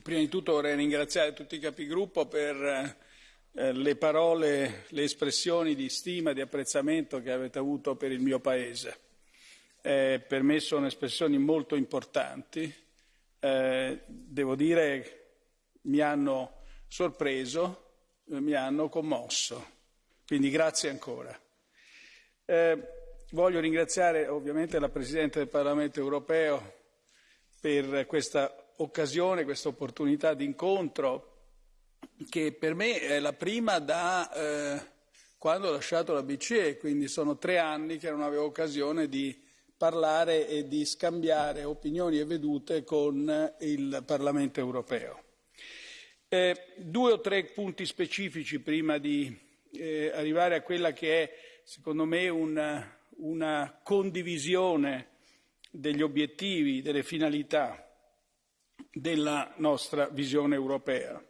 Prima di tutto vorrei ringraziare tutti i capigruppo per eh, le parole, le espressioni di stima, di apprezzamento che avete avuto per il mio Paese. Eh, per me sono espressioni molto importanti. Eh, devo dire mi hanno sorpreso, eh, mi hanno commosso. Quindi grazie ancora. Eh, voglio ringraziare ovviamente la Presidente del Parlamento europeo per questa occasione, questa opportunità di incontro che per me è la prima da eh, quando ho lasciato la BCE, quindi sono tre anni che non avevo occasione di parlare e di scambiare opinioni e vedute con il Parlamento europeo. Eh, due o tre punti specifici prima di eh, arrivare a quella che è, secondo me, una, una condivisione degli obiettivi, delle finalità della nostra visione europea.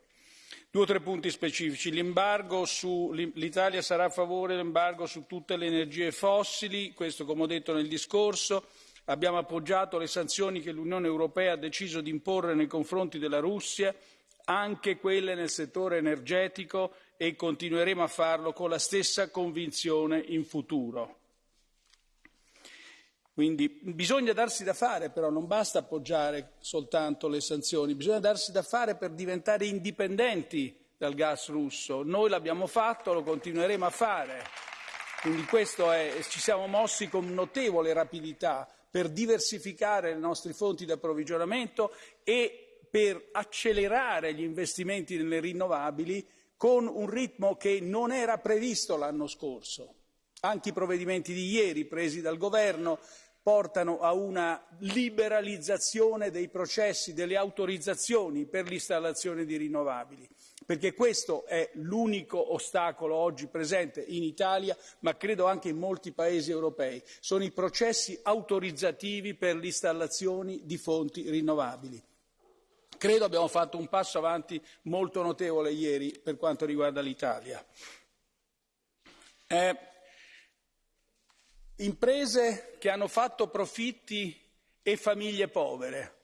Due o tre punti specifici. L'Italia sarà a favore dell'embargo su tutte le energie fossili, questo come ho detto nel discorso. Abbiamo appoggiato le sanzioni che l'Unione Europea ha deciso di imporre nei confronti della Russia, anche quelle nel settore energetico e continueremo a farlo con la stessa convinzione in futuro. Quindi bisogna darsi da fare, però non basta appoggiare soltanto le sanzioni, bisogna darsi da fare per diventare indipendenti dal gas russo. Noi l'abbiamo fatto, lo continueremo a fare. Quindi è, ci siamo mossi con notevole rapidità per diversificare le nostre fonti di approvvigionamento e per accelerare gli investimenti nelle rinnovabili con un ritmo che non era previsto l'anno scorso. Anche i provvedimenti di ieri presi dal governo portano a una liberalizzazione dei processi, delle autorizzazioni per l'installazione di rinnovabili, perché questo è l'unico ostacolo oggi presente in Italia, ma credo anche in molti paesi europei, sono i processi autorizzativi per le installazioni di fonti rinnovabili. Credo abbiamo fatto un passo avanti molto notevole ieri per quanto riguarda l'Italia. Eh, imprese che hanno fatto profitti e famiglie povere.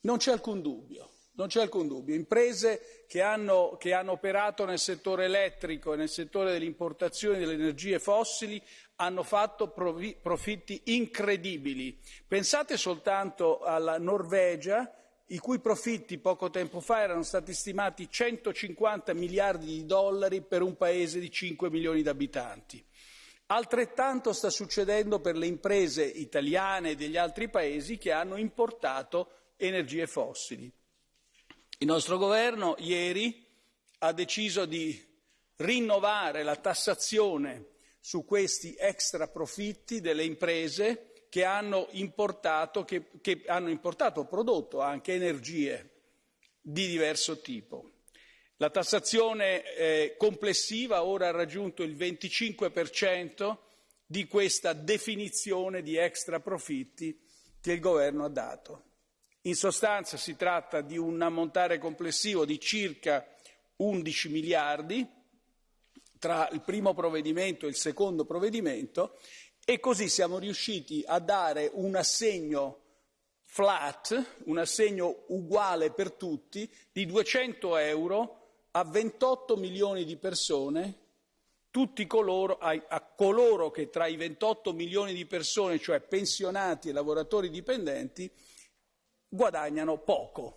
Non c'è alcun dubbio. Non c'è alcun dubbio. Imprese che hanno, che hanno operato nel settore elettrico e nel settore delle importazioni delle energie fossili hanno fatto profitti incredibili. Pensate soltanto alla Norvegia, i cui profitti poco tempo fa erano stati stimati 150 miliardi di dollari per un paese di 5 milioni di abitanti. Altrettanto sta succedendo per le imprese italiane e degli altri paesi che hanno importato energie fossili. Il nostro governo ieri ha deciso di rinnovare la tassazione su questi extra profitti delle imprese che hanno importato, che, che hanno importato prodotto anche energie di diverso tipo. La tassazione eh, complessiva ora ha raggiunto il 25% di questa definizione di extra profitti che il governo ha dato. In sostanza si tratta di un ammontare complessivo di circa 11 miliardi tra il primo provvedimento e il secondo provvedimento e così siamo riusciti a dare un assegno flat, un assegno uguale per tutti di 200 euro a 28 milioni di persone, tutti coloro, a, a coloro che tra i 28 milioni di persone, cioè pensionati e lavoratori dipendenti, guadagnano poco.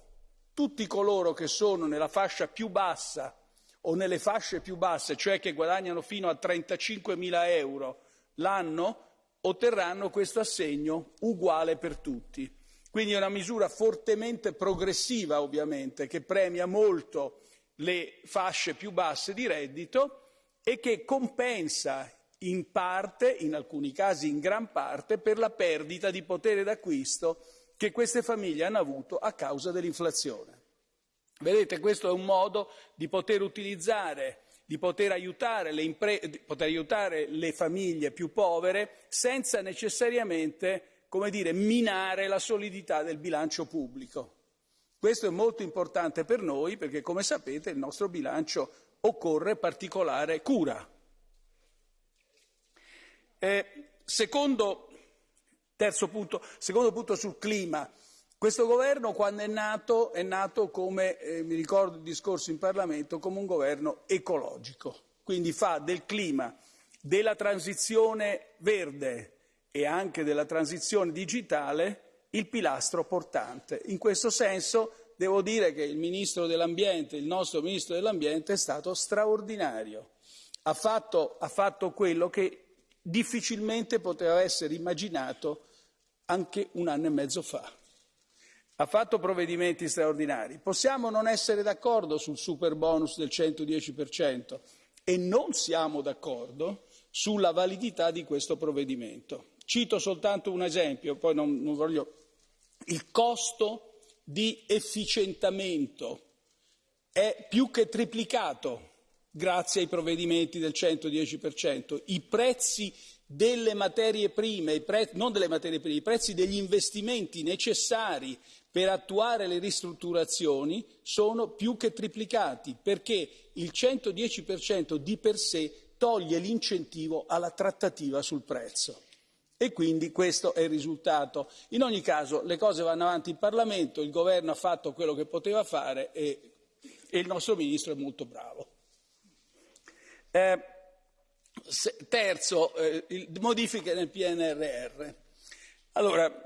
Tutti coloro che sono nella fascia più bassa o nelle fasce più basse, cioè che guadagnano fino a 35 mila euro l'anno, otterranno questo assegno uguale per tutti. Quindi è una misura fortemente progressiva, ovviamente, che premia molto le fasce più basse di reddito e che compensa in parte, in alcuni casi in gran parte, per la perdita di potere d'acquisto che queste famiglie hanno avuto a causa dell'inflazione. Vedete, questo è un modo di poter utilizzare, di poter aiutare le, impre- poter aiutare le famiglie più povere senza necessariamente, come dire, minare la solidità del bilancio pubblico. Questo è molto importante per noi perché, come sapete, il nostro bilancio occorre particolare cura. Eh, secondo, punto, secondo punto sul clima. Questo governo quando è nato è nato come, eh, mi ricordo il discorso in Parlamento, come un governo ecologico, quindi fa del clima, della transizione verde e anche della transizione digitale il pilastro portante. In questo senso devo dire che il Ministro dell'Ambiente, il nostro Ministro dell'Ambiente è stato straordinario. Ha fatto, ha fatto quello che difficilmente poteva essere immaginato anche un anno e mezzo fa ha fatto provvedimenti straordinari. Possiamo non essere d'accordo sul super bonus del 110% e non siamo d'accordo sulla validità di questo provvedimento. Cito soltanto un esempio, poi non, non voglio. Il costo di efficientamento è più che triplicato grazie ai provvedimenti del 110%. I prezzi delle materie prime, pre- non delle materie prime, i prezzi degli investimenti necessari per attuare le ristrutturazioni sono più che triplicati perché il 110% di per sé toglie l'incentivo alla trattativa sul prezzo. E quindi questo è il risultato. In ogni caso le cose vanno avanti in Parlamento, il governo ha fatto quello che poteva fare e, e il nostro ministro è molto bravo. Eh, se, terzo, eh, modifiche nel PNRR. Allora,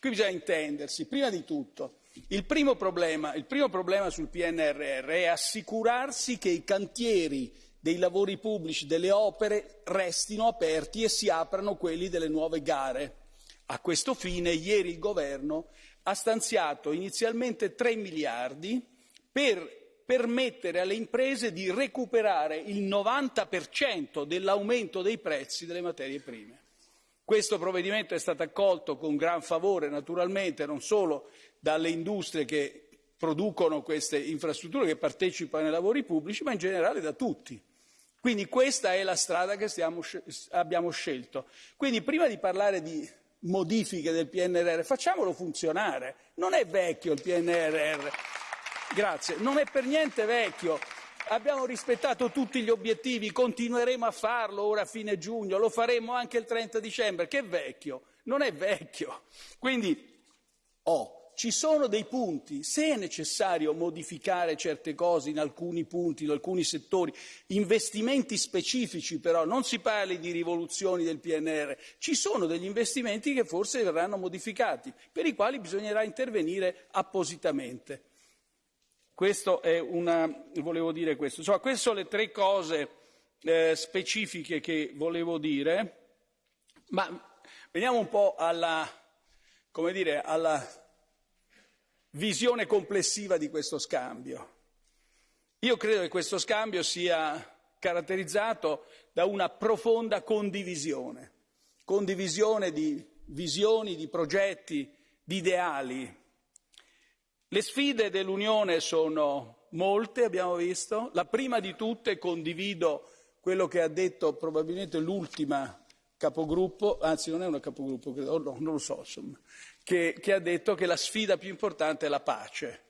Qui bisogna intendersi, prima di tutto, il primo, problema, il primo problema sul PNRR è assicurarsi che i cantieri dei lavori pubblici, delle opere, restino aperti e si aprano quelli delle nuove gare. A questo fine ieri il Governo ha stanziato inizialmente 3 miliardi per permettere alle imprese di recuperare il 90% dell'aumento dei prezzi delle materie prime. Questo provvedimento è stato accolto con gran favore, naturalmente, non solo dalle industrie che producono queste infrastrutture, che partecipano ai lavori pubblici, ma in generale da tutti. Quindi questa è la strada che stiamo, abbiamo scelto. Quindi prima di parlare di modifiche del PNRR, facciamolo funzionare. Non è vecchio il PNRR. Grazie. Non è per niente vecchio abbiamo rispettato tutti gli obiettivi, continueremo a farlo ora a fine giugno, lo faremo anche il 30 dicembre, che vecchio, non è vecchio. Quindi, oh, ci sono dei punti, se è necessario modificare certe cose in alcuni punti, in alcuni settori, investimenti specifici però, non si parli di rivoluzioni del PNR, ci sono degli investimenti che forse verranno modificati, per i quali bisognerà intervenire appositamente. Questo è una, volevo dire questo. Insomma, queste sono le tre cose eh, specifiche che volevo dire, ma veniamo un po' alla, come dire, alla visione complessiva di questo scambio. Io credo che questo scambio sia caratterizzato da una profonda condivisione, condivisione di visioni, di progetti, di ideali, le sfide dell'Unione sono molte, abbiamo visto. La prima di tutte condivido quello che ha detto probabilmente l'ultima capogruppo, anzi non è una capogruppo, credo, no, non lo so, insomma, che, che ha detto che la sfida più importante è la pace.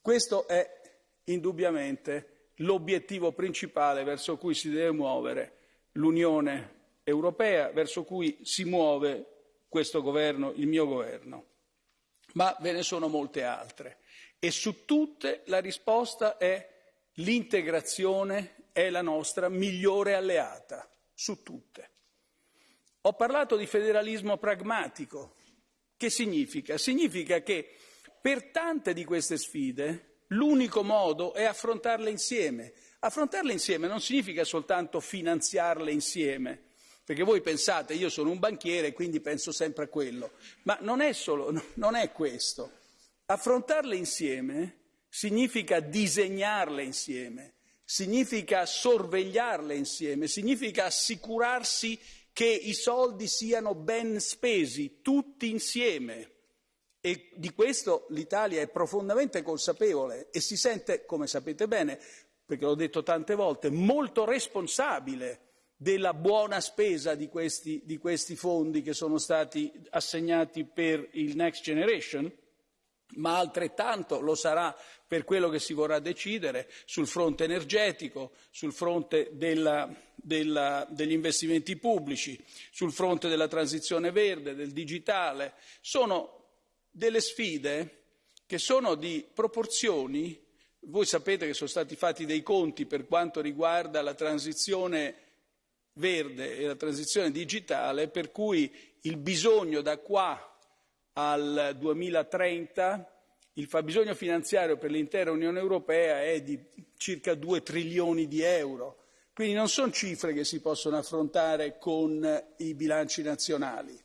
Questo è indubbiamente l'obiettivo principale verso cui si deve muovere l'Unione Europea, verso cui si muove questo governo, il mio governo ma ve ne sono molte altre e su tutte la risposta è l'integrazione è la nostra migliore alleata, su tutte. Ho parlato di federalismo pragmatico. Che significa? Significa che per tante di queste sfide l'unico modo è affrontarle insieme. Affrontarle insieme non significa soltanto finanziarle insieme, perché voi pensate, io sono un banchiere e quindi penso sempre a quello, ma non è solo, non è questo. Affrontarle insieme significa disegnarle insieme, significa sorvegliarle insieme, significa assicurarsi che i soldi siano ben spesi, tutti insieme. E di questo l'Italia è profondamente consapevole e si sente, come sapete bene, perché l'ho detto tante volte, molto responsabile della buona spesa di questi, di questi fondi che sono stati assegnati per il Next Generation, ma altrettanto lo sarà per quello che si vorrà decidere sul fronte energetico, sul fronte della, della, degli investimenti pubblici, sul fronte della transizione verde, del digitale. Sono delle sfide che sono di proporzioni, voi sapete che sono stati fatti dei conti per quanto riguarda la transizione verde e la transizione digitale, per cui il bisogno da qua al 2030 il fabbisogno finanziario per l'intera Unione Europea è di circa 2 trilioni di euro, quindi non sono cifre che si possono affrontare con i bilanci nazionali.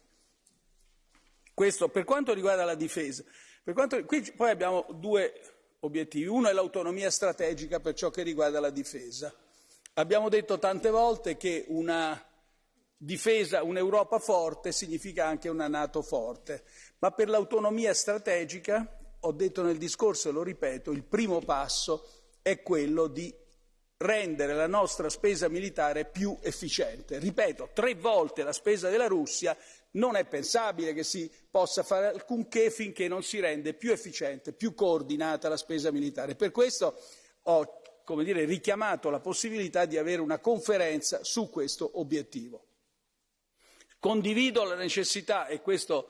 Questo per quanto riguarda la difesa. Quanto, qui poi abbiamo due obiettivi. Uno è l'autonomia strategica per ciò che riguarda la difesa. Abbiamo detto tante volte che una difesa, un'Europa forte significa anche una Nato forte, ma per l'autonomia strategica, ho detto nel discorso e lo ripeto, il primo passo è quello di rendere la nostra spesa militare più efficiente. Ripeto, tre volte la spesa della Russia non è pensabile che si possa fare alcunché finché non si rende più efficiente, più coordinata la spesa militare. Per questo ho dire, richiamato la possibilità di avere una conferenza su questo obiettivo. Condivido la necessità, e questa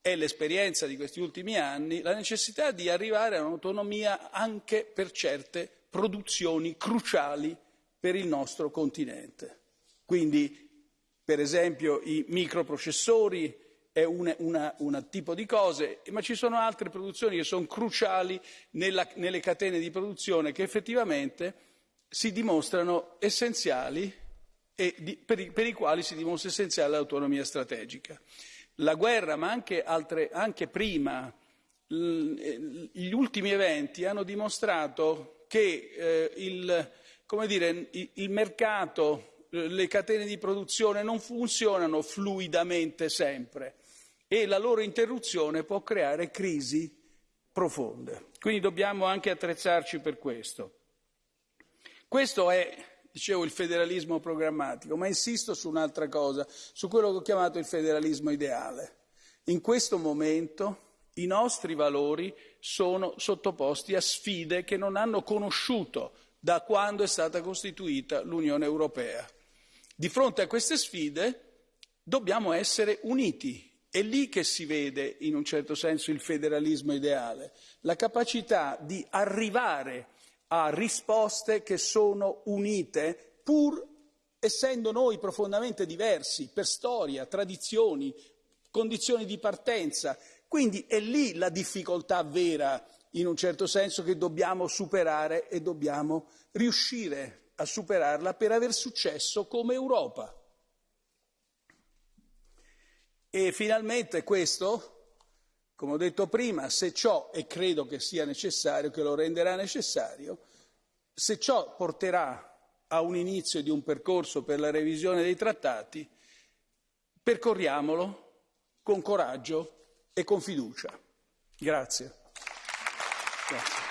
è l'esperienza di questi ultimi anni, la necessità di arrivare a un'autonomia anche per certe produzioni cruciali per il nostro continente. Quindi, per esempio, i microprocessori è un tipo di cose, ma ci sono altre produzioni che sono cruciali nella, nelle catene di produzione che effettivamente si dimostrano essenziali e di, per, i, per, i, quali si dimostra essenziale l'autonomia strategica. La guerra, ma anche, altre, anche prima, gli ultimi eventi hanno dimostrato che eh, il, dire, il, mercato, le catene di produzione non funzionano fluidamente sempre e la loro interruzione può creare crisi profonde. Quindi dobbiamo anche attrezzarci per questo. Questo è, dicevo, il federalismo programmatico, ma insisto su un'altra cosa, su quello che ho chiamato il federalismo ideale. In questo momento i nostri valori sono sottoposti a sfide che non hanno conosciuto da quando è stata costituita l'Unione Europea. Di fronte a queste sfide dobbiamo essere uniti. È lì che si vede, in un certo senso, il federalismo ideale, la capacità di arrivare a risposte che sono unite, pur essendo noi profondamente diversi per storia, tradizioni, condizioni di partenza, quindi è lì la difficoltà vera, in un certo senso, che dobbiamo superare e dobbiamo riuscire a superarla per aver successo come Europa. E finalmente questo, come ho detto prima, se ciò, e credo che sia necessario, che lo renderà necessario, se ciò porterà a un inizio di un percorso per la revisione dei trattati, percorriamolo con coraggio e con fiducia. Grazie. Grazie.